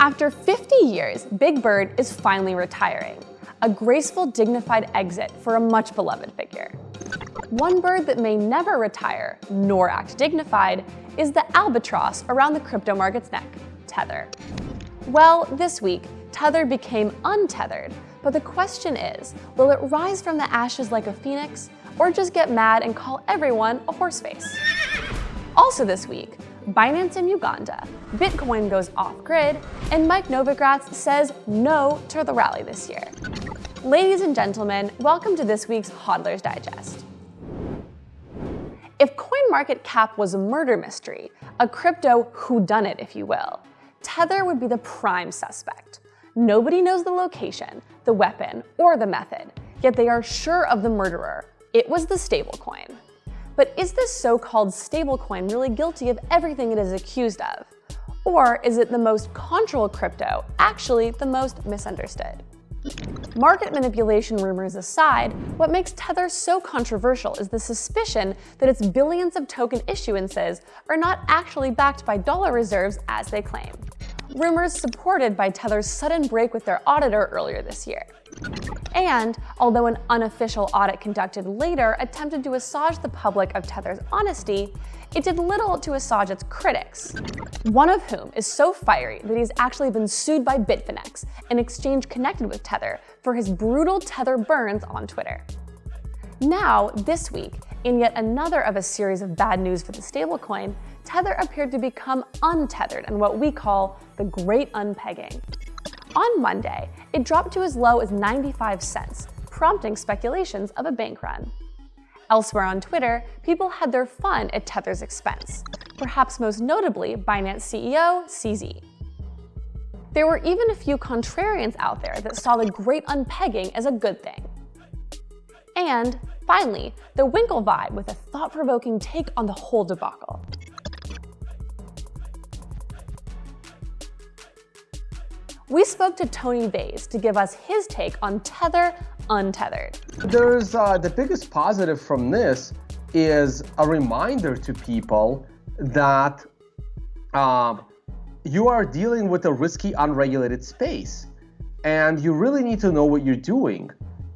After 50 years, Big Bird is finally retiring, a graceful, dignified exit for a much beloved figure. One bird that may never retire, nor act dignified, is the albatross around the crypto market's neck, Tether. Well, this week, Tether became untethered, but the question is, will it rise from the ashes like a phoenix, or just get mad and call everyone a horseface? Also this week, Binance in Uganda, Bitcoin goes off-grid, and Mike Novogratz says no to the rally this year. Ladies and gentlemen, welcome to this week's Hodler's Digest. If CoinMarketCap was a murder mystery, a crypto whodunit if you will, Tether would be the prime suspect. Nobody knows the location, the weapon, or the method, yet they are sure of the murderer. It was the stablecoin. But is this so-called stablecoin really guilty of everything it is accused of? Or is it the most controlled crypto actually the most misunderstood? Market manipulation rumors aside, what makes Tether so controversial is the suspicion that its billions of token issuances are not actually backed by dollar reserves as they claim. Rumors supported by Tether's sudden break with their auditor earlier this year. And although an unofficial audit conducted later attempted to assuage the public of Tether's honesty, it did little to assuage its critics, one of whom is so fiery that he's actually been sued by Bitfinex, an exchange connected with Tether, for his brutal Tether burns on Twitter. Now, this week, in yet another of a series of bad news for the stablecoin, Tether appeared to become untethered in what we call the Great Unpegging. On Monday, it dropped to as low as 95 cents, prompting speculations of a bank run. Elsewhere on Twitter, people had their fun at Tether's expense, perhaps most notably Binance CEO CZ. There were even a few contrarians out there that saw the great unpegging as a good thing. And finally, the Winklevii with a thought-provoking take on the whole debacle. We spoke to Tony Vays to give us his take on Tether Untethered. There's uh, the biggest positive from this is a reminder to people that um, you are dealing with a risky, unregulated space, and you really need to know what you're doing.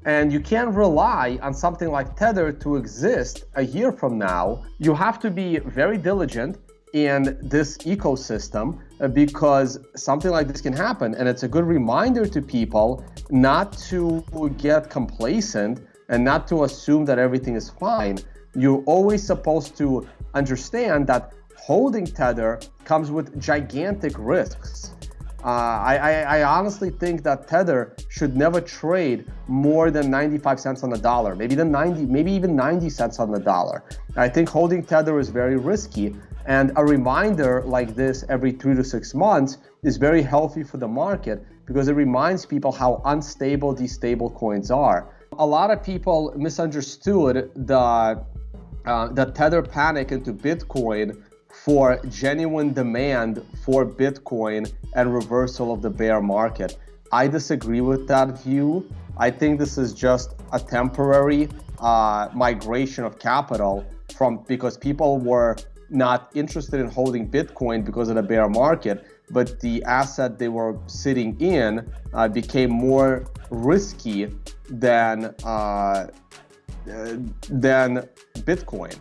And you can't rely on something like Tether to exist a year from now. You have to be very diligent in this ecosystem uh, because something like this can happen. And it's a good reminder to people not to get complacent and not to assume that everything is fine. You're always supposed to understand that holding Tether comes with gigantic risks. Uh, I, I, I, honestly think that Tether should never trade more than 95 cents on the dollar, maybe the 90, maybe even 90 cents on the dollar. I think holding Tether is very risky, and a reminder like this every three to six months is very healthy for the market because it reminds people how unstable these stable coins are. A lot of people misunderstood the, uh, the tether panic into Bitcoin for genuine demand for Bitcoin and reversal of the bear market. I disagree with that view. I think this is just a temporary uh, migration of capital from because people were not interested in holding Bitcoin because of the bear market, but the asset they were sitting in uh, became more risky than uh, than Bitcoin.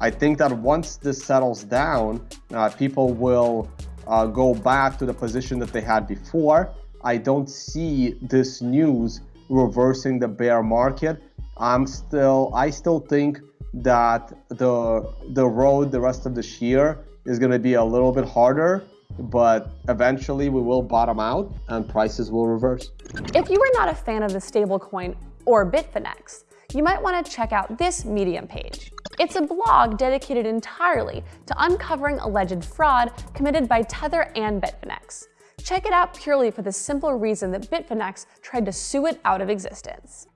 I think that once this settles down, uh, people will uh, go back to the position that they had before. I don't see this news reversing the bear market. I'm still, I still think that the the road the rest of this year is going to be a little bit harder but eventually we will bottom out and prices will reverse. If you are not a fan of the stablecoin or Bitfinex, you might want to check out this Medium page. It's a blog dedicated entirely to uncovering alleged fraud committed by Tether and Bitfinex. Check it out purely for the simple reason that Bitfinex tried to sue it out of existence.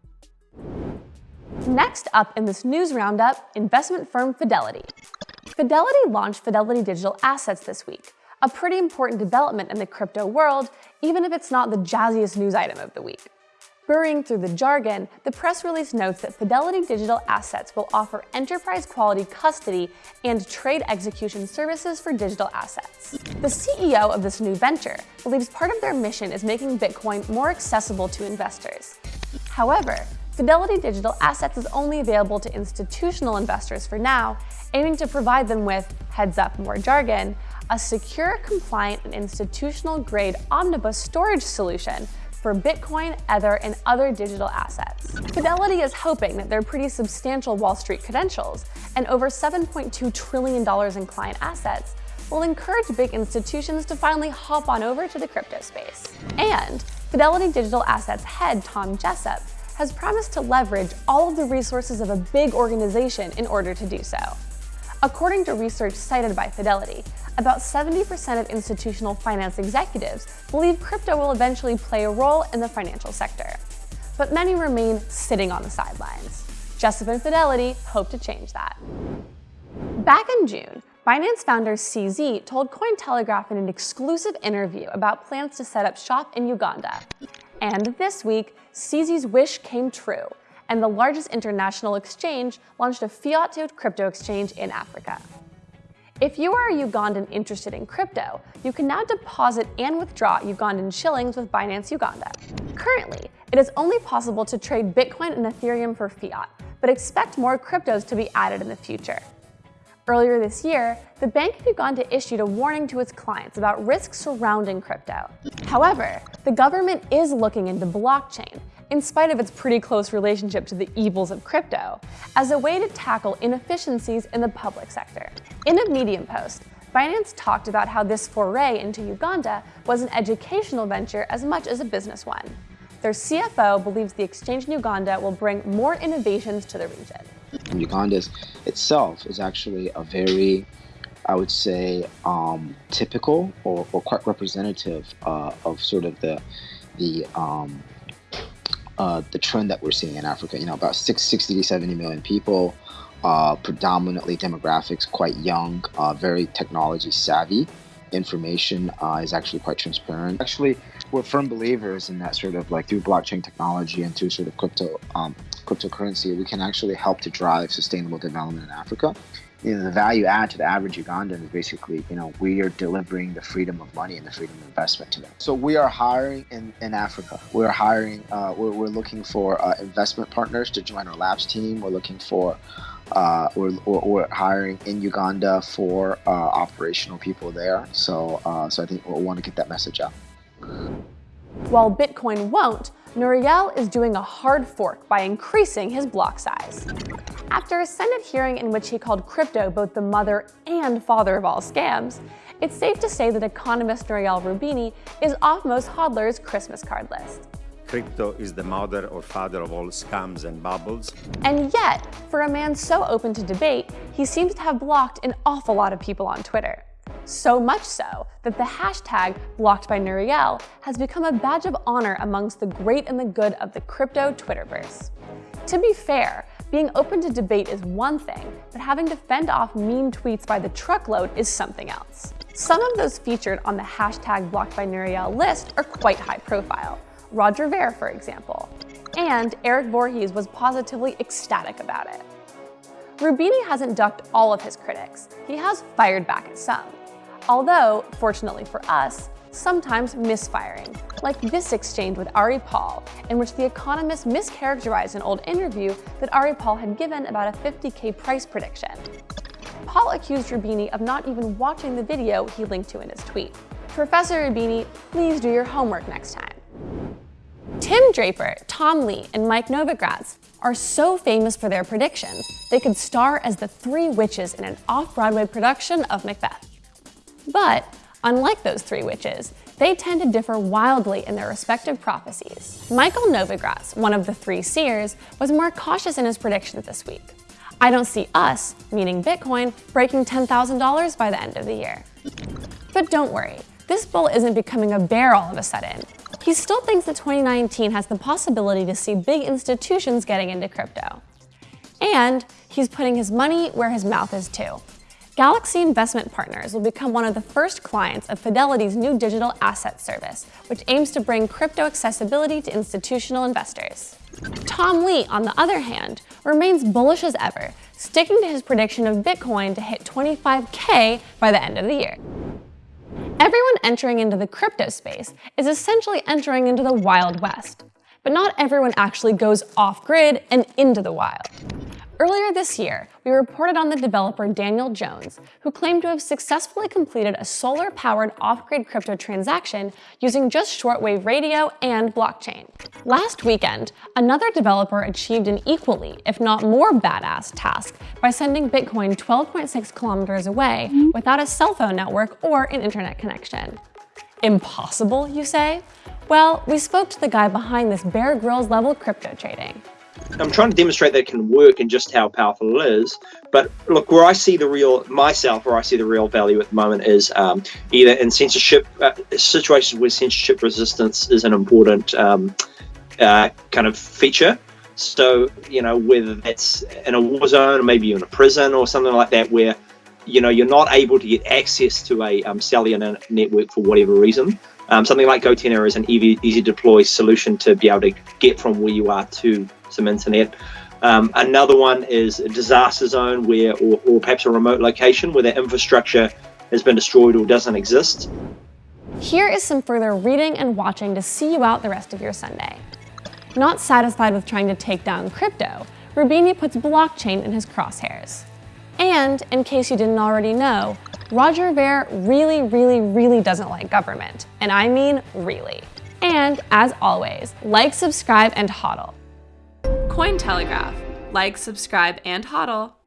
Next up in this news roundup, investment firm Fidelity. Fidelity launched Fidelity Digital Assets this week, a pretty important development in the crypto world, even if it's not the jazziest news item of the week. Burrowing through the jargon, the press release notes that Fidelity Digital Assets will offer enterprise-quality custody and trade execution services for digital assets. The CEO of this new venture believes part of their mission is making Bitcoin more accessible to investors. However, Fidelity Digital Assets is only available to institutional investors for now, aiming to provide them with, heads up more jargon, a secure, compliant, and institutional-grade omnibus storage solution for Bitcoin, Ether, and other digital assets. Fidelity is hoping that their pretty substantial Wall Street credentials and over $7.2 trillion in client assets will encourage big institutions to finally hop on over to the crypto space. And Fidelity Digital Assets head Tom Jessop has promised to leverage all of the resources of a big organization in order to do so. According to research cited by Fidelity, about 70% of institutional finance executives believe crypto will eventually play a role in the financial sector. But many remain sitting on the sidelines. Jessop and Fidelity hope to change that. Back in June, Binance founder CZ told Cointelegraph in an exclusive interview about plans to set up shop in Uganda. And this week, CZ's wish came true, and the largest international exchange launched a fiat to crypto exchange in Africa. If you are a Ugandan interested in crypto, you can now deposit and withdraw Ugandan shillings with Binance Uganda. Currently, it is only possible to trade Bitcoin and Ethereum for fiat, but expect more cryptos to be added in the future. Earlier this year, the Bank had of Uganda issued a warning to its clients about risks surrounding crypto. However, the government is looking into blockchain in spite of its pretty close relationship to the evils of crypto, as a way to tackle inefficiencies in the public sector. In a Medium post, Binance talked about how this foray into Uganda was an educational venture as much as a business one. Their CFO believes the exchange in Uganda will bring more innovations to the region. Uganda itself is actually a very, I would say, um, typical or, or, quite representative uh, of sort of the the um, uh, the trend that we're seeing in Africa. You know, about 60 to 70 million people, uh, predominantly demographics quite young, uh, very technology savvy. Information uh, is actually quite transparent. Actually, we're firm believers in that sort of like through blockchain technology and through sort of crypto um, cryptocurrency, we can actually help to drive sustainable development in Africa you know, the value add to the average Ugandan is basically, you know, we are delivering the freedom of money and the freedom of investment to them. So we are hiring in, in Africa. We're hiring, uh, we're, we're looking for uh, investment partners to join our labs team. We're looking for, uh, we're, we're hiring in Uganda for uh, operational people there. So, uh, so I think we'll want to get that message out. While Bitcoin won't, Nouriel is doing a hard fork by increasing his block size. After a Senate hearing in which he called crypto both the mother and father of all scams, it's safe to say that economist Nouriel Roubini is off most hodlers' Christmas card list. Crypto is the mother or father of all scams and bubbles. And yet, for a man so open to debate, he seems to have blocked an awful lot of people on Twitter. So much so that the hashtag blocked by Nouriel has become a badge of honor amongst the great and the good of the crypto Twitterverse. To be fair, being open to debate is one thing, but having to fend off mean tweets by the truckload is something else. Some of those featured on the hashtag blocked by Nouriel list are quite high profile. Roger Ver, for example. And Eric Voorhees was positively ecstatic about it. Roubini hasn't ducked all of his critics. He has fired back at some. Although, fortunately for us, sometimes misfiring, like this exchange with Ari Paul, in which The Economist mischaracterized an old interview that Ari Paul had given about a 50k price prediction. Paul accused Roubini of not even watching the video he linked to in his tweet. Professor Roubini, please do your homework next time. Tim Draper, Tom Lee, and Mike Novogratz are so famous for their predictions, they could star as the three witches in an off-Broadway production of Macbeth. But Unlike those three witches, they tend to differ wildly in their respective prophecies. Michael Novogratz, one of the three seers, was more cautious in his predictions this week. I don't see us, meaning Bitcoin, breaking $10,000 by the end of the year. But don't worry, this bull isn't becoming a bear all of a sudden. He still thinks that 2019 has the possibility to see big institutions getting into crypto. And he's putting his money where his mouth is too. Galaxy Investment Partners will become one of the first clients of Fidelity's new digital asset service, which aims to bring crypto accessibility to institutional investors. Tom Lee, on the other hand, remains bullish as ever, sticking to his prediction of Bitcoin to hit 25K by the end of the year. Everyone entering into the crypto space is essentially entering into the Wild West, but not everyone actually goes off-grid and into the wild. Earlier this year, we reported on the developer Daniel Jones, who claimed to have successfully completed a solar-powered off-grid crypto transaction using just shortwave radio and blockchain. Last weekend, another developer achieved an equally, if not more badass task by sending Bitcoin 12.6 kilometers away without a cell phone network or an internet connection. Impossible, you say? Well, we spoke to the guy behind this Bear Grylls level crypto trading. I'm trying to demonstrate that it can work and just how powerful it is. But look, where I see the real myself, where I see the real value at the moment is um, either in censorship uh, situations where censorship resistance is an important um, uh, kind of feature. So you know whether that's in a war zone or maybe you're in a prison or something like that, where you know you're not able to get access to a um, cellular network for whatever reason. Um, something like goTenna is an easy, easy deploy solution to be able to get from where you are to some internet. Um, another one is a disaster zone where, or, or perhaps a remote location where the infrastructure has been destroyed or doesn't exist. Here is some further reading and watching to see you out the rest of your Sunday. Not satisfied with trying to take down crypto, Roubini puts blockchain in his crosshairs. And, in case you didn't already know, Roger Ver really, really, really doesn't like government. And I mean really. And, as always, like, subscribe, and hodl. Cointelegraph. Like, subscribe, and hodl.